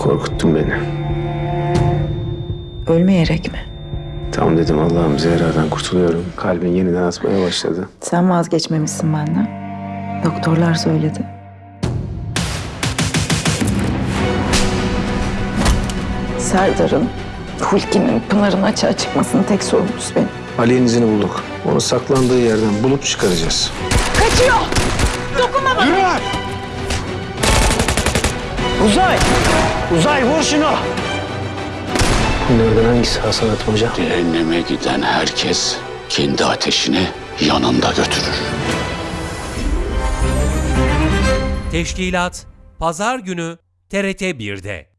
Korkuttun beni. Ölmeyerek mi? Tamam dedim Allah'ım Zehra'dan kurtuluyorum. Kalbin yeniden atmaya başladı. Sen vazgeçmemişsin benden. Doktorlar söyledi. Serdar'ın, Hulki'nin Pınar'ın açığa çıkmasının tek sorumlusu benim. Ali'nin izini bulduk. Onu saklandığı yerden bulup çıkaracağız. Uzay! Uzay vur şunu! Bunlardan hangisi Hasan Atmaca? Cehenneme giden herkes kendi ateşini yanında götürür. Teşkilat Pazar günü TRT 1'de.